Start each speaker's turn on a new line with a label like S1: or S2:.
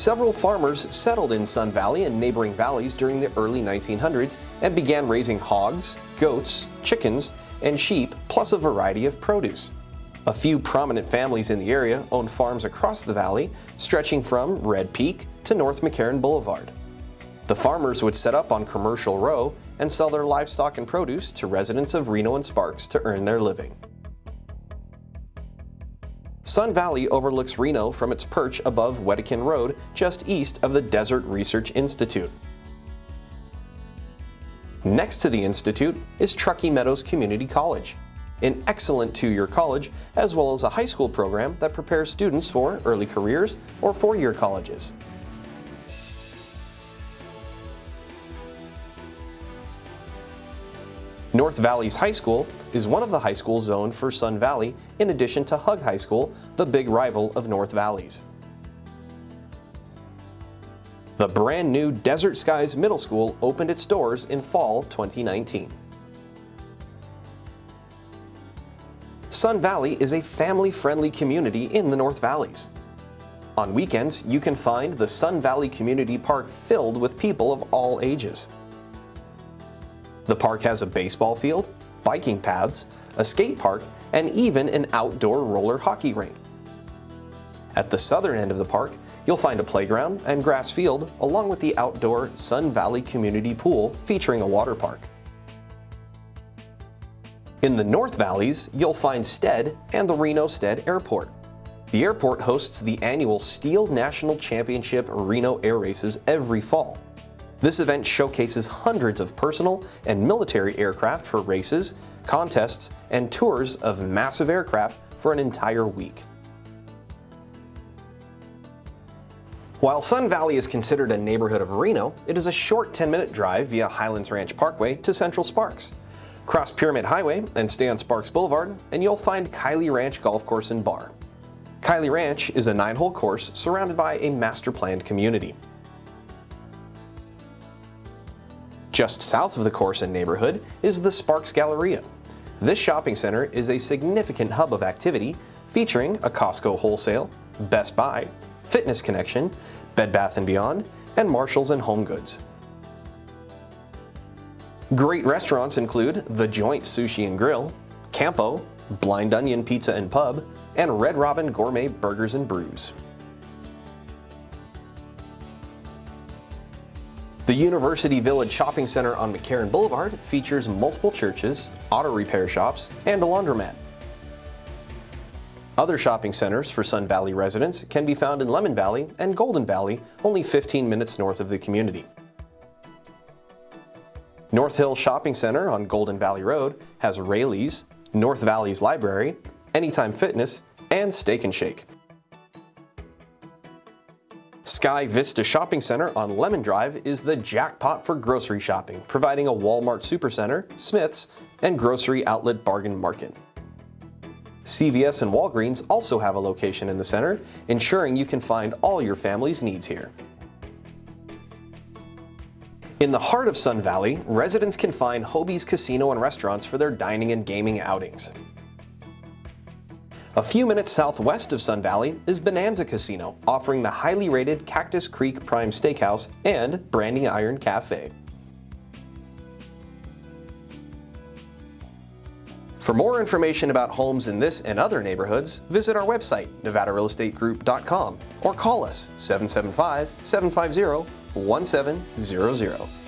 S1: Several farmers settled in Sun Valley and neighboring valleys during the early 1900s and began raising hogs, goats, chickens, and sheep, plus a variety of produce. A few prominent families in the area owned farms across the valley, stretching from Red Peak to North McCarran Boulevard. The farmers would set up on Commercial Row and sell their livestock and produce to residents of Reno and Sparks to earn their living. Sun Valley overlooks Reno from its perch above Wedekind Road, just east of the Desert Research Institute. Next to the Institute is Truckee Meadows Community College, an excellent two-year college, as well as a high school program that prepares students for early careers or four-year colleges. North Valleys High School is one of the high schools zoned for Sun Valley in addition to Hug High School, the big rival of North Valleys. The brand new Desert Skies Middle School opened its doors in fall 2019. Sun Valley is a family-friendly community in the North Valleys. On weekends, you can find the Sun Valley Community Park filled with people of all ages. The park has a baseball field, biking paths, a skate park, and even an outdoor roller hockey rink. At the southern end of the park, you'll find a playground and grass field along with the outdoor Sun Valley Community Pool featuring a water park. In the North Valleys, you'll find Stead and the Reno Stead Airport. The airport hosts the annual STIHL National Championship Reno Air Races every fall. This event showcases hundreds of personal and military aircraft for races, contests, and tours of massive aircraft for an entire week. While Sun Valley is considered a neighborhood of Reno, it is a short 10-minute drive via Highlands Ranch Parkway to Central Sparks. Cross Pyramid Highway and stay on Sparks Boulevard, and you'll find Kiley Ranch Golf Course and Bar. Kiley Ranch is a nine-hole course surrounded by a master-planned community. Just south of the course and neighborhood is the Sparks Galleria. This shopping center is a significant hub of activity featuring a Costco wholesale, Best Buy, Fitness Connection, Bed Bath & Beyond, and Marshalls and Home Goods. Great restaurants include The Joint Sushi and Grill, Campo, Blind Onion Pizza and Pub, and Red Robin Gourmet Burgers and Brews. The University Village Shopping Center on McCarran Boulevard features multiple churches, auto repair shops, and a laundromat. Other shopping centers for Sun Valley residents can be found in Lemmon Valley and Golden Valley, only 15 minutes north of the community. North Hill Shopping Center on Golden Valley Road has Raley's, North Valley's Library, Anytime Fitness, and Steak and Shake. Sky Vista Shopping Center on Lemmon Drive is the jackpot for grocery shopping, providing a Walmart Supercenter, Smith's, and grocery outlet bargain market. CVS and Walgreens also have a location in the center, ensuring you can find all your family's needs here. In the heart of Sun Valley, residents can find Hobey's Casino and restaurants for their dining and gaming outings. A few minutes southwest of Sun Valley is Bonanza Casino, offering the highly rated Cactus Creek Prime Steakhouse and Branding Iron Cafe. For more information about homes in this and other neighborhoods, visit our website, nevadarealestategroup.com, or call us 775-750-1700.